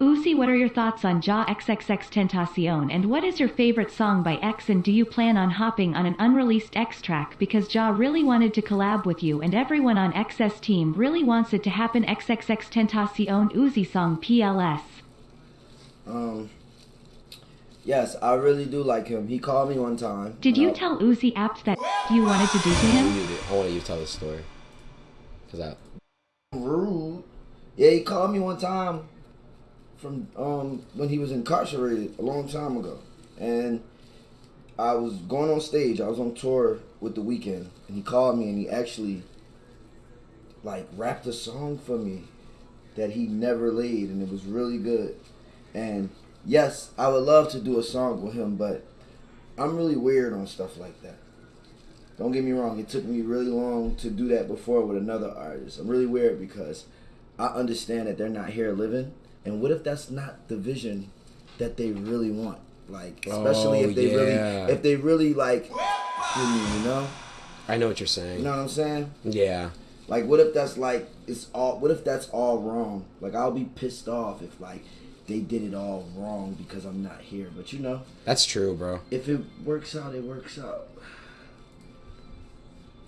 Uzi, what are your thoughts on Jah XXX Tentacion and what is your favorite song by X and do you plan on hopping on an unreleased X track because Jah really wanted to collab with you and everyone on XS team really wants it to happen XXXTentacion Uzi song PLS. Um, yes, I really do like him. He called me one time. Did you I- tell Uzi apt that you wanted to do to him? I want you to tell the story. Cause I, rude? Yeah, he called me one time from um when he was incarcerated a long time ago, and I was going on stage. I was on tour with the Weeknd, and he called me and he actually like rapped a song for me that he never laid, and it was really good. And yes, I would love to do a song with him, but I'm really weird on stuff like that. Don't get me wrong, it took me really long to do that before with another artist. I'm really weird because I understand that they're not here living. And what if that's not the vision that they really want? Like, especially Oh, if they yeah. really, if they really like, you know, I know what you're saying. you know what I'm saying? Yeah. Like, what if that's like it's all? What if that's all wrong? Like, I'll be pissed off if like they did it all wrong because I'm not here. But you know, That's true, bro. if it works out, it works out.